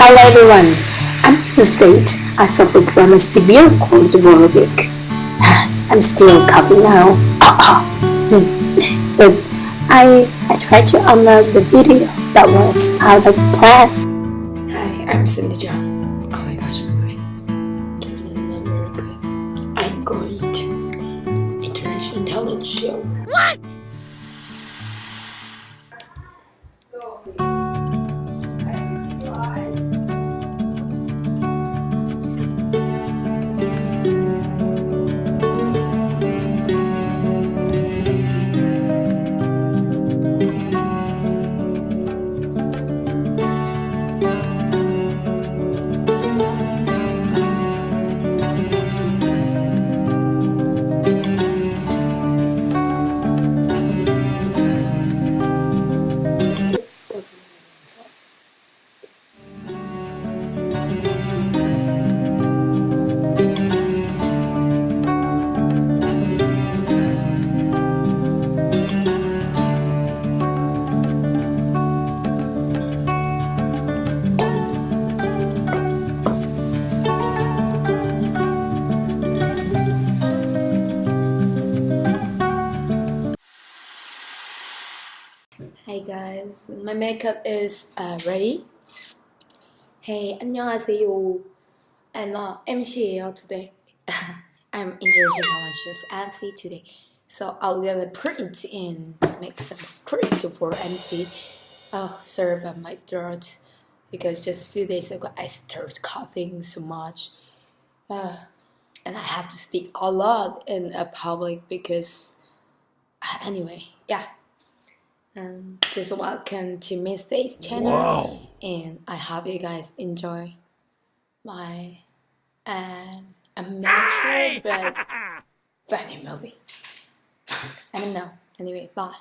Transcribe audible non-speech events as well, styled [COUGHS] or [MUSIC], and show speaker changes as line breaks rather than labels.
Hello everyone. I'm Miss Date. I suffer from a severe cold week. [SIGHS] I'm still coughing now. [COUGHS] Hmm. but I I tried to upload the video that was out of plan.
Hi, I'm Cindy John. Oh my gosh, my throat is not very good. I'm going to international talent show. What? Hey guys, my makeup is uh, ready. Hey, 안녕하세요. I'm uh, MC예요 today. [LAUGHS] I'm International Talent Show's MC today. So I'm gonna print and make some script for MC. Oh, sorry about my throat because just a few days ago I started coughing so much. Uh, and I have to speak a lot in a public because anyway, yeah. Um, just welcome to Miss Day's channel,
Wow.
and I hope you guys enjoy my uh, amateur but funny movie. I don't know. Anyway, bye.